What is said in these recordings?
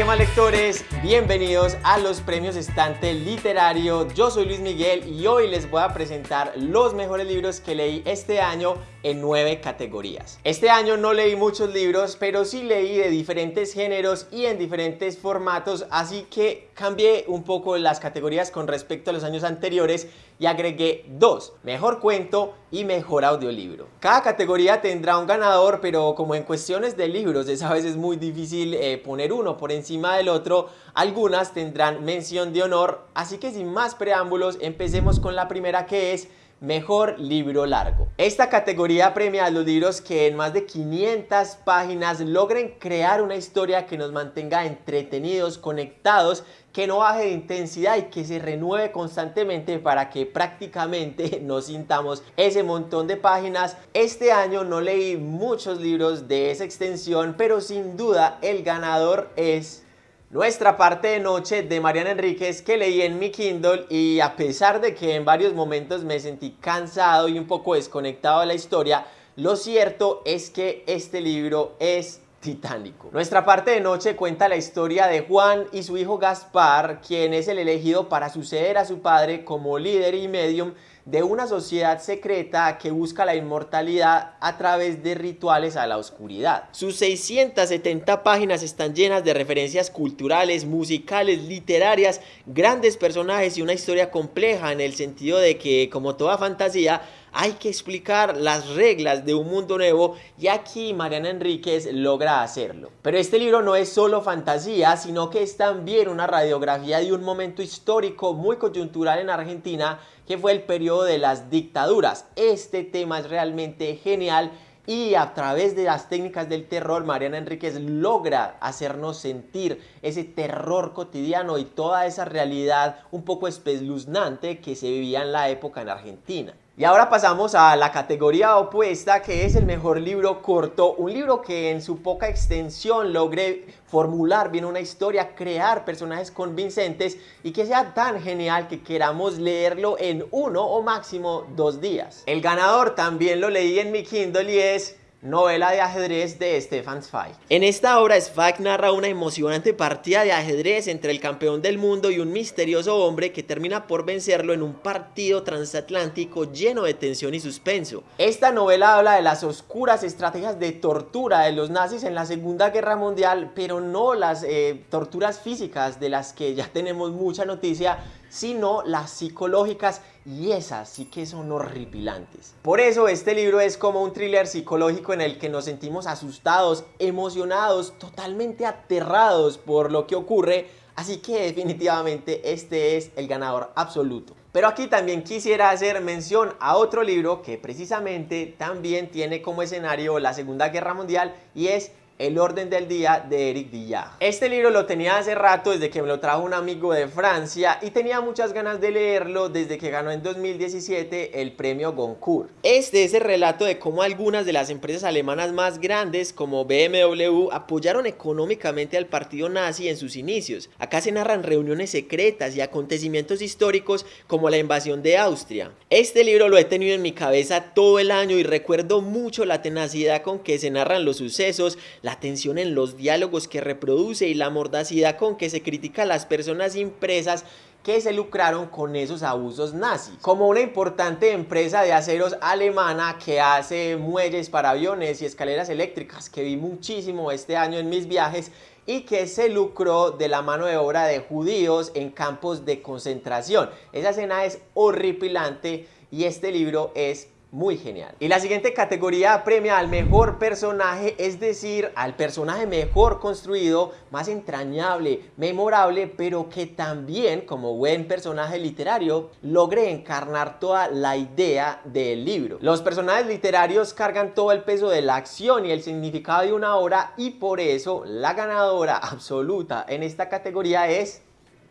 ¿qué más lectores? Bienvenidos a los premios Estante Literario. Yo soy Luis Miguel y hoy les voy a presentar los mejores libros que leí este año en nueve categorías. Este año no leí muchos libros, pero sí leí de diferentes géneros y en diferentes formatos, así que cambié un poco las categorías con respecto a los años anteriores y agregué dos, mejor cuento y mejor audiolibro. Cada categoría tendrá un ganador, pero como en cuestiones de libros es a veces muy difícil eh, poner uno por encima del otro, algunas tendrán mención de honor, así que sin más preámbulos empecemos con la primera que es Mejor libro largo. Esta categoría premia a los libros que en más de 500 páginas logren crear una historia que nos mantenga entretenidos, conectados, que no baje de intensidad y que se renueve constantemente para que prácticamente nos sintamos ese montón de páginas. Este año no leí muchos libros de esa extensión, pero sin duda el ganador es nuestra parte de noche de Mariana Enríquez que leí en mi Kindle y a pesar de que en varios momentos me sentí cansado y un poco desconectado de la historia, lo cierto es que este libro es titánico. Nuestra parte de noche cuenta la historia de Juan y su hijo Gaspar, quien es el elegido para suceder a su padre como líder y medium de una sociedad secreta que busca la inmortalidad a través de rituales a la oscuridad. Sus 670 páginas están llenas de referencias culturales, musicales, literarias, grandes personajes y una historia compleja en el sentido de que, como toda fantasía, hay que explicar las reglas de un mundo nuevo y aquí Mariana Enríquez logra hacerlo. Pero este libro no es solo fantasía, sino que es también una radiografía de un momento histórico muy coyuntural en Argentina que fue el periodo de las dictaduras. Este tema es realmente genial y a través de las técnicas del terror, Mariana Enríquez logra hacernos sentir ese terror cotidiano y toda esa realidad un poco espeluznante que se vivía en la época en Argentina. Y ahora pasamos a la categoría opuesta que es el mejor libro corto, un libro que en su poca extensión logre formular bien una historia, crear personajes convincentes y que sea tan genial que queramos leerlo en uno o máximo dos días. El ganador también lo leí en mi Kindle y es novela de ajedrez de Stefan Zweig. En esta obra Zweig narra una emocionante partida de ajedrez entre el campeón del mundo y un misterioso hombre que termina por vencerlo en un partido transatlántico lleno de tensión y suspenso. Esta novela habla de las oscuras estrategias de tortura de los nazis en la Segunda Guerra Mundial, pero no las eh, torturas físicas de las que ya tenemos mucha noticia, sino las psicológicas y esas sí que son horripilantes. Por eso este libro es como un thriller psicológico en el que nos sentimos asustados, emocionados, totalmente aterrados por lo que ocurre, así que definitivamente este es el ganador absoluto. Pero aquí también quisiera hacer mención a otro libro que precisamente también tiene como escenario la Segunda Guerra Mundial y es el orden del día de Eric Villard. Este libro lo tenía hace rato desde que me lo trajo un amigo de Francia y tenía muchas ganas de leerlo desde que ganó en 2017 el premio Goncourt. Este es el relato de cómo algunas de las empresas alemanas más grandes como BMW apoyaron económicamente al partido nazi en sus inicios. Acá se narran reuniones secretas y acontecimientos históricos como la invasión de Austria. Este libro lo he tenido en mi cabeza todo el año y recuerdo mucho la tenacidad con que se narran los sucesos, tensión en los diálogos que reproduce y la mordacidad con que se critica a las personas impresas que se lucraron con esos abusos nazis. Como una importante empresa de aceros alemana que hace muelles para aviones y escaleras eléctricas que vi muchísimo este año en mis viajes y que se lucró de la mano de obra de judíos en campos de concentración. Esa escena es horripilante y este libro es muy genial. Y la siguiente categoría premia al mejor personaje, es decir, al personaje mejor construido, más entrañable, memorable, pero que también, como buen personaje literario, logre encarnar toda la idea del libro. Los personajes literarios cargan todo el peso de la acción y el significado de una obra y por eso la ganadora absoluta en esta categoría es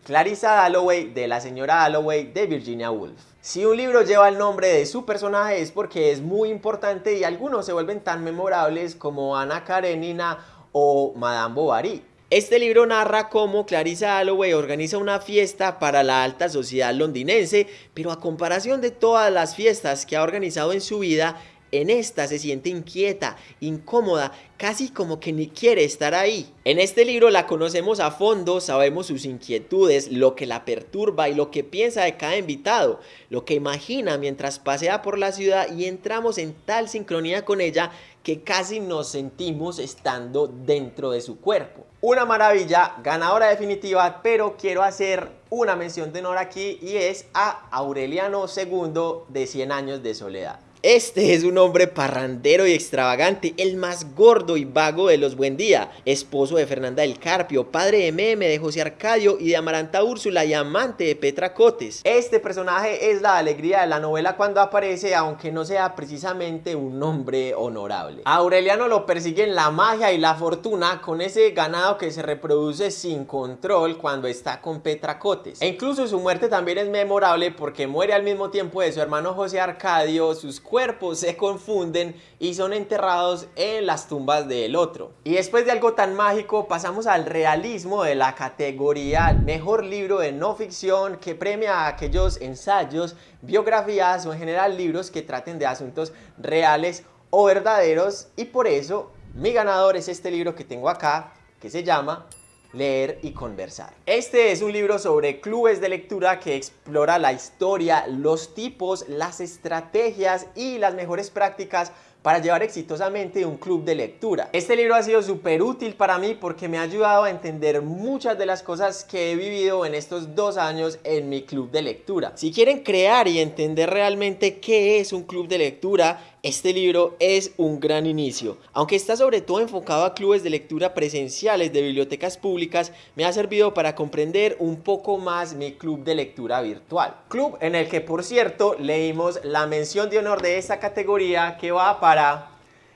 Clarissa Dalloway de la señora Dalloway de Virginia Woolf. Si un libro lleva el nombre de su personaje es porque es muy importante y algunos se vuelven tan memorables como Ana Karenina o Madame Bovary. Este libro narra cómo Clarissa Dalloway organiza una fiesta para la alta sociedad londinense, pero a comparación de todas las fiestas que ha organizado en su vida, En esta se siente inquieta, incómoda, casi como que ni quiere estar ahí. En este libro la conocemos a fondo, sabemos sus inquietudes, lo que la perturba y lo que piensa de cada invitado, lo que imagina mientras pasea por la ciudad y entramos en tal sincronía con ella que casi nos sentimos estando dentro de su cuerpo. Una maravilla, ganadora definitiva, pero quiero hacer una mención de honor aquí y es a Aureliano II de 100 años de soledad. Este es un hombre parrandero y extravagante, el más gordo y vago de los Buen Día, esposo de Fernanda del Carpio, padre de Meme, de José Arcadio y de Amaranta Úrsula y amante de Petra Cotes. Este personaje es la alegría de la novela cuando aparece, aunque no sea precisamente un hombre honorable. A Aureliano lo persiguen la magia y la fortuna con ese ganado que se reproduce sin control cuando está con Petra Cotes. E incluso su muerte también es memorable porque muere al mismo tiempo de su hermano José Arcadio, sus cuerpos se confunden y son enterrados en las tumbas del otro. Y después de algo tan mágico pasamos al realismo de la categoría Mejor Libro de No Ficción que premia a aquellos ensayos, biografías o en general libros que traten de asuntos reales o verdaderos y por eso mi ganador es este libro que tengo acá que se llama leer y conversar. Este es un libro sobre clubes de lectura que explora la historia, los tipos, las estrategias y las mejores prácticas para llevar exitosamente un club de lectura. Este libro ha sido súper útil para mí porque me ha ayudado a entender muchas de las cosas que he vivido en estos dos años en mi club de lectura. Si quieren crear y entender realmente qué es un club de lectura, este libro es un gran inicio. Aunque está sobre todo enfocado a clubes de lectura presenciales de bibliotecas públicas, me ha servido para comprender un poco más mi club de lectura virtual. Club en el que, por cierto, leímos la mención de honor de esta categoría que va para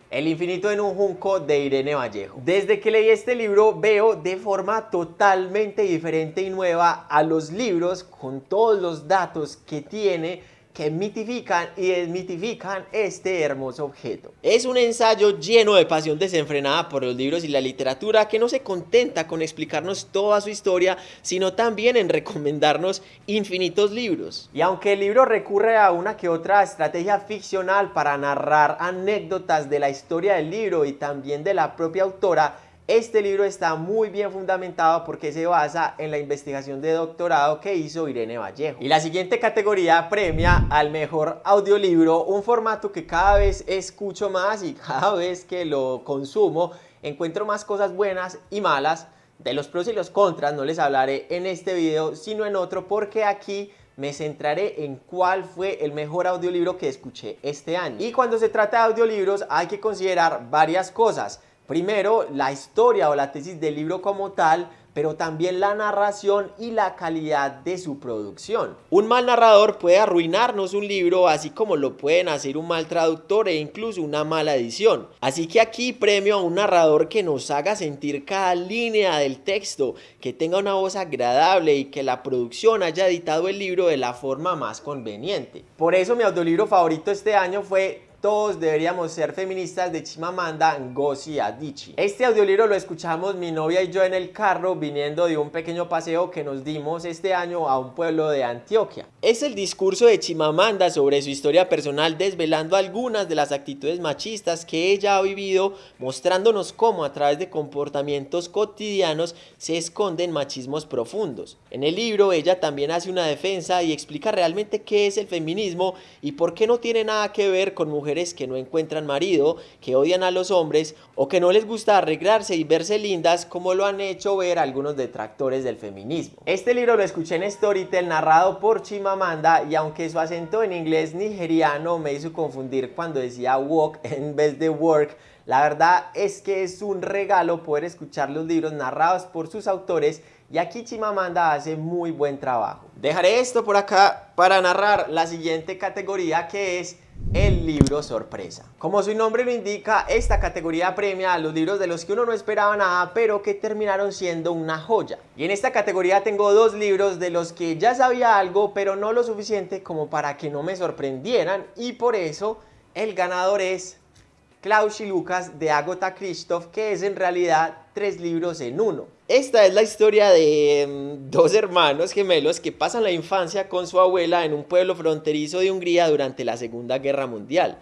el infinito en un junco de Irene Vallejo. Desde que leí este libro veo de forma totalmente diferente y nueva a los libros con todos los datos que tiene que mitifican y desmitifican este hermoso objeto. Es un ensayo lleno de pasión desenfrenada por los libros y la literatura que no se contenta con explicarnos toda su historia, sino también en recomendarnos infinitos libros. Y aunque el libro recurre a una que otra estrategia ficcional para narrar anécdotas de la historia del libro y también de la propia autora, este libro está muy bien fundamentado porque se basa en la investigación de doctorado que hizo Irene Vallejo. Y la siguiente categoría premia al mejor audiolibro, un formato que cada vez escucho más y cada vez que lo consumo encuentro más cosas buenas y malas. De los pros y los contras no les hablaré en este video, sino en otro porque aquí me centraré en cuál fue el mejor audiolibro que escuché este año. Y cuando se trata de audiolibros hay que considerar varias cosas. Primero, la historia o la tesis del libro como tal, pero también la narración y la calidad de su producción. Un mal narrador puede arruinarnos un libro, así como lo pueden hacer un mal traductor e incluso una mala edición. Así que aquí premio a un narrador que nos haga sentir cada línea del texto, que tenga una voz agradable y que la producción haya editado el libro de la forma más conveniente. Por eso mi audiolibro favorito este año fue todos deberíamos ser feministas de Chimamanda Ngozi Adichie. Este audiolibro lo escuchamos mi novia y yo en el carro viniendo de un pequeño paseo que nos dimos este año a un pueblo de Antioquia. Es el discurso de Chimamanda sobre su historia personal desvelando algunas de las actitudes machistas que ella ha vivido, mostrándonos cómo a través de comportamientos cotidianos se esconden machismos profundos. En el libro ella también hace una defensa y explica realmente qué es el feminismo y por qué no tiene nada que ver con mujeres que no encuentran marido, que odian a los hombres o que no les gusta arreglarse y verse lindas como lo han hecho ver algunos detractores del feminismo. Este libro lo escuché en Storytel narrado por Chimamanda y aunque su acento en inglés nigeriano me hizo confundir cuando decía walk en vez de work, la verdad es que es un regalo poder escuchar los libros narrados por sus autores y aquí Chimamanda hace muy buen trabajo. Dejaré esto por acá para narrar la siguiente categoría que es el libro sorpresa. Como su nombre lo indica, esta categoría premia a los libros de los que uno no esperaba nada, pero que terminaron siendo una joya. Y en esta categoría tengo dos libros de los que ya sabía algo, pero no lo suficiente como para que no me sorprendieran, y por eso el ganador es Klaus y Lucas de Agota Christoph, que es en realidad tres libros en uno. Esta es la historia de mm, dos hermanos gemelos que pasan la infancia con su abuela en un pueblo fronterizo de Hungría durante la Segunda Guerra Mundial.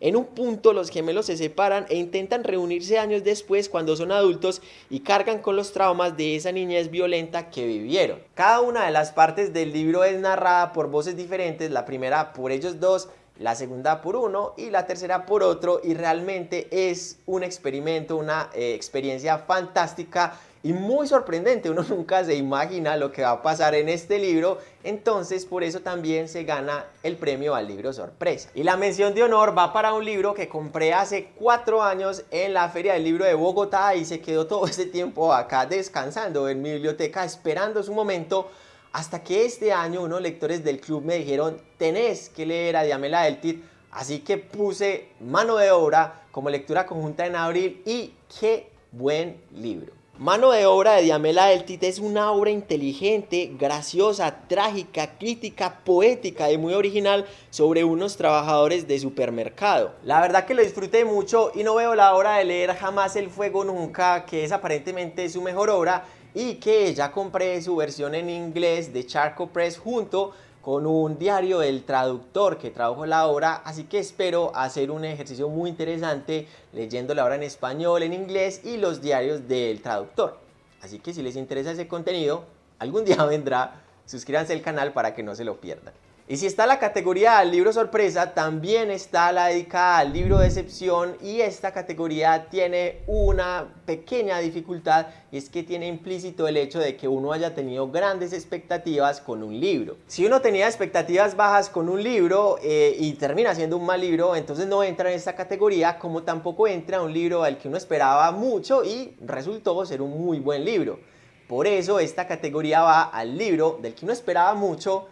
En un punto los gemelos se separan e intentan reunirse años después cuando son adultos y cargan con los traumas de esa niñez violenta que vivieron. Cada una de las partes del libro es narrada por voces diferentes, la primera por ellos dos, la segunda por uno y la tercera por otro y realmente es un experimento, una eh, experiencia fantástica y muy sorprendente, uno nunca se imagina lo que va a pasar en este libro, entonces por eso también se gana el premio al libro sorpresa. Y la mención de honor va para un libro que compré hace cuatro años en la Feria del Libro de Bogotá y se quedó todo ese tiempo acá descansando en mi biblioteca esperando su momento hasta que este año unos lectores del club me dijeron tenés que leer a Diamela Eltit, así que puse mano de obra como lectura conjunta en abril y qué buen libro. Mano de obra de Diamela Eltit es una obra inteligente, graciosa, trágica, crítica, poética y muy original sobre unos trabajadores de supermercado. La verdad que lo disfruté mucho y no veo la hora de leer Jamás el Fuego Nunca, que es aparentemente su mejor obra y que ya compré su versión en inglés de Charco Press junto con un diario del traductor que tradujo la obra, así que espero hacer un ejercicio muy interesante leyendo la obra en español, en inglés y los diarios del traductor. Así que si les interesa ese contenido, algún día vendrá, suscríbanse al canal para que no se lo pierdan. Y si está la categoría al libro sorpresa, también está la dedicada al libro de excepción y esta categoría tiene una pequeña dificultad y es que tiene implícito el hecho de que uno haya tenido grandes expectativas con un libro. Si uno tenía expectativas bajas con un libro eh, y termina siendo un mal libro, entonces no entra en esta categoría como tampoco entra un libro al que uno esperaba mucho y resultó ser un muy buen libro. Por eso esta categoría va al libro del que uno esperaba mucho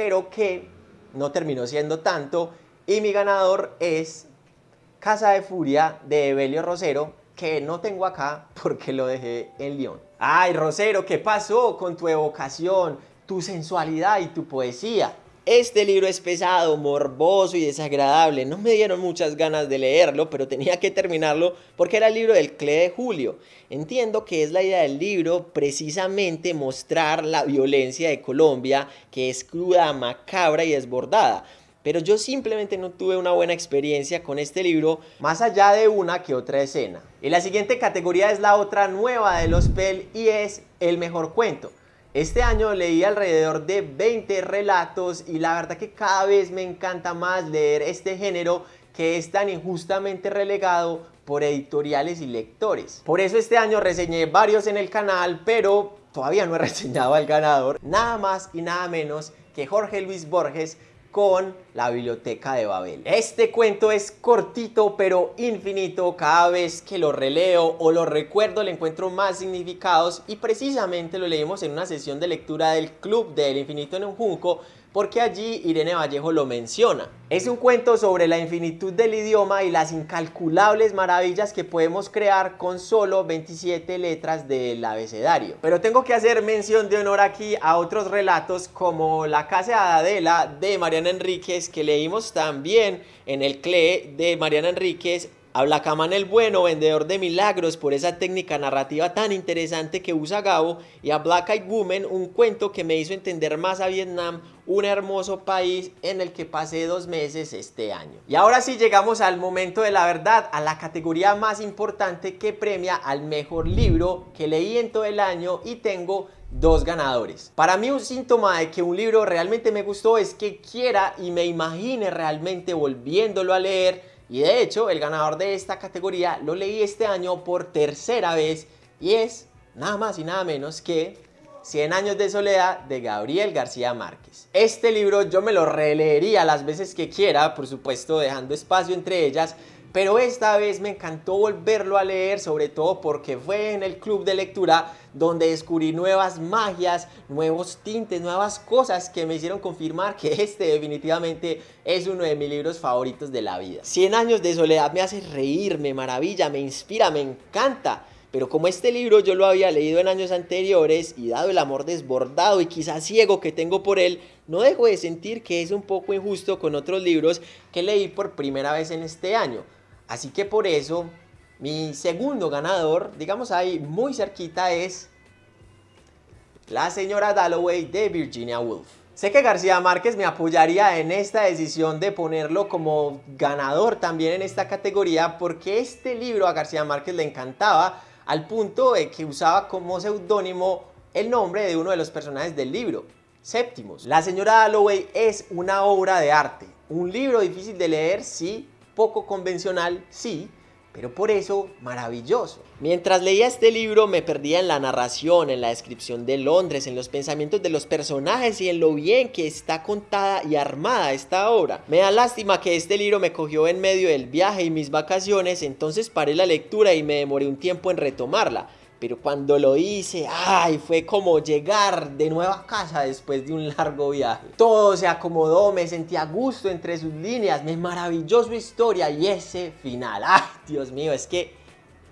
pero que no terminó siendo tanto. Y mi ganador es Casa de Furia de Evelio Rosero, que no tengo acá porque lo dejé en León. Ay, Rosero, ¿qué pasó con tu evocación, tu sensualidad y tu poesía? Este libro es pesado, morboso y desagradable. No me dieron muchas ganas de leerlo, pero tenía que terminarlo porque era el libro del CLE de Julio. Entiendo que es la idea del libro precisamente mostrar la violencia de Colombia, que es cruda, macabra y desbordada. Pero yo simplemente no tuve una buena experiencia con este libro, más allá de una que otra escena. Y la siguiente categoría es la otra nueva de los PEL y es el mejor cuento. Este año leí alrededor de 20 relatos y la verdad que cada vez me encanta más leer este género que es tan injustamente relegado por editoriales y lectores. Por eso este año reseñé varios en el canal, pero todavía no he reseñado al ganador. Nada más y nada menos que Jorge Luis Borges con la Biblioteca de Babel. Este cuento es cortito pero infinito, cada vez que lo releo o lo recuerdo le encuentro más significados y precisamente lo leímos en una sesión de lectura del Club del Infinito en un Junco porque allí Irene Vallejo lo menciona. Es un cuento sobre la infinitud del idioma y las incalculables maravillas que podemos crear con solo 27 letras del abecedario. Pero tengo que hacer mención de honor aquí a otros relatos como La Casa de Adela de Mariana Enríquez que leímos también en el CLE de Mariana Enríquez a Blacaman el Bueno, vendedor de milagros por esa técnica narrativa tan interesante que usa Gabo y a Black Eyed Woman, un cuento que me hizo entender más a Vietnam, un hermoso país en el que pasé dos meses este año. Y ahora sí llegamos al momento de la verdad, a la categoría más importante que premia al mejor libro que leí en todo el año y tengo dos ganadores. Para mí un síntoma de que un libro realmente me gustó es que quiera y me imagine realmente volviéndolo a leer y de hecho, el ganador de esta categoría lo leí este año por tercera vez y es nada más y nada menos que 100 años de soledad de Gabriel García Márquez. Este libro yo me lo releería las veces que quiera, por supuesto dejando espacio entre ellas, pero esta vez me encantó volverlo a leer, sobre todo porque fue en el club de lectura donde descubrí nuevas magias, nuevos tintes, nuevas cosas que me hicieron confirmar que este definitivamente es uno de mis libros favoritos de la vida. 100 años de soledad me hace reír, me maravilla, me inspira, me encanta. Pero como este libro yo lo había leído en años anteriores y dado el amor desbordado y quizás ciego que tengo por él, no dejo de sentir que es un poco injusto con otros libros que leí por primera vez en este año. Así que por eso, mi segundo ganador, digamos ahí muy cerquita, es La señora Dalloway de Virginia Woolf. Sé que García Márquez me apoyaría en esta decisión de ponerlo como ganador también en esta categoría porque este libro a García Márquez le encantaba al punto de que usaba como seudónimo el nombre de uno de los personajes del libro, Séptimos. La señora Dalloway es una obra de arte, un libro difícil de leer, sí, poco convencional, sí, pero por eso maravilloso. Mientras leía este libro me perdía en la narración, en la descripción de Londres, en los pensamientos de los personajes y en lo bien que está contada y armada esta obra. Me da lástima que este libro me cogió en medio del viaje y mis vacaciones, entonces paré la lectura y me demoré un tiempo en retomarla pero cuando lo hice, ay, fue como llegar de nuevo a casa después de un largo viaje. Todo se acomodó, me sentí a gusto entre sus líneas, me maravilló su historia y ese final. Ay, Dios mío, es que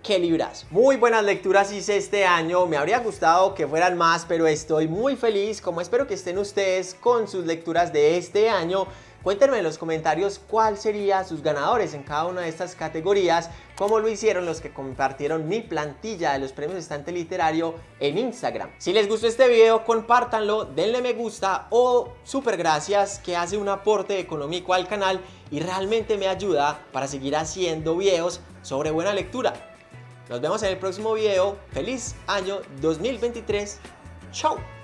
qué librazo. Muy buenas lecturas hice este año, me habría gustado que fueran más, pero estoy muy feliz, como espero que estén ustedes con sus lecturas de este año. Cuéntenme en los comentarios cuál sería sus ganadores en cada una de estas categorías, como lo hicieron los que compartieron mi plantilla de los premios Estante Literario en Instagram. Si les gustó este video, compártanlo, denle me gusta o super gracias que hace un aporte económico al canal y realmente me ayuda para seguir haciendo videos sobre buena lectura. Nos vemos en el próximo video. ¡Feliz año 2023! ¡Chao!